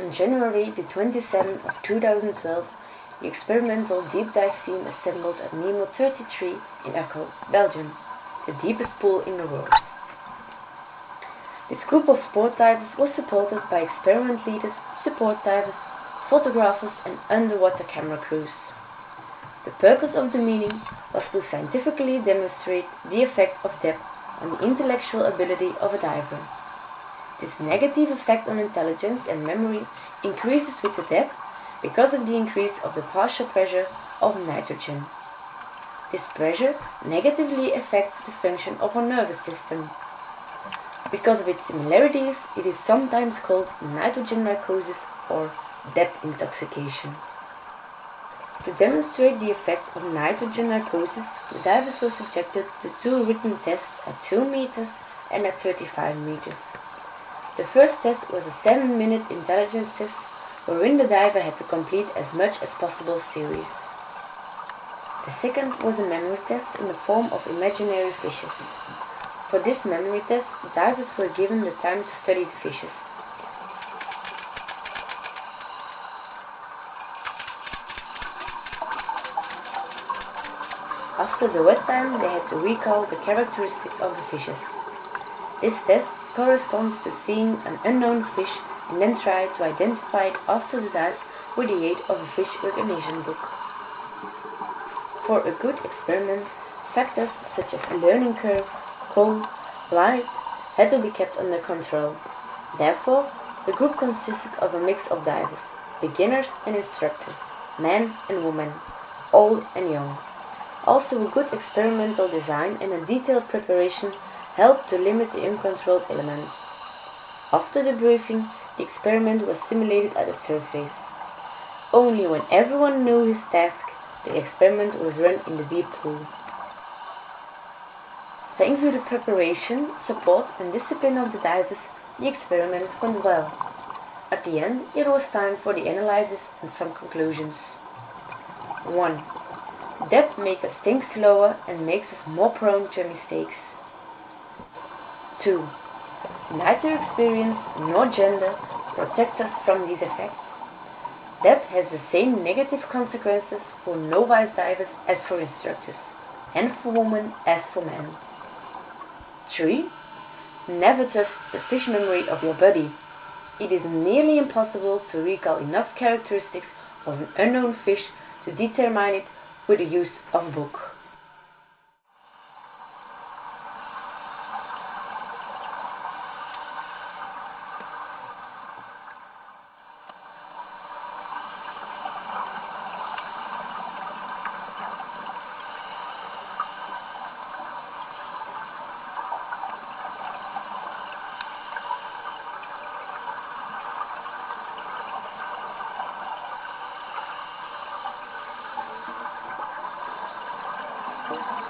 On January the 27th of 2012, the experimental deep dive team assembled at Nemo 33 in Uccle, Belgium, the deepest pool in the world. This group of sport divers was supported by experiment leaders, support divers, photographers and underwater camera crews. The purpose of the meeting was to scientifically demonstrate the effect of depth on the intellectual ability of a diver. This negative effect on intelligence and memory increases with the depth because of the increase of the partial pressure of nitrogen. This pressure negatively affects the function of our nervous system. Because of its similarities, it is sometimes called nitrogen narcosis or depth intoxication. To demonstrate the effect of nitrogen narcosis, the divers were subjected to two written tests at 2 meters and at 35 meters. The first test was a 7 minute intelligence test wherein the diver had to complete as much as possible series. The second was a memory test in the form of imaginary fishes. For this memory test, divers were given the time to study the fishes. After the wet time, they had to recall the characteristics of the fishes. This test corresponds to seeing an unknown fish and then try to identify it after the dive with the aid of a fish recognition book. For a good experiment, factors such as learning curve, cold, light had to be kept under control. Therefore, the group consisted of a mix of divers, beginners and instructors, men and women, old and young. Also a good experimental design and a detailed preparation helped to limit the uncontrolled elements. After the briefing, the experiment was simulated at the surface. Only when everyone knew his task, the experiment was run in the deep pool. Thanks to the preparation, support and discipline of the divers, the experiment went well. At the end, it was time for the analysis and some conclusions. 1. Depth makes us think slower and makes us more prone to mistakes. 2. Neither experience nor gender protects us from these effects. Depth has the same negative consequences for novice divers as for instructors, and for women as for men. 3. Never trust the fish memory of your body. It is nearly impossible to recall enough characteristics of an unknown fish to determine it with the use of a book. Thank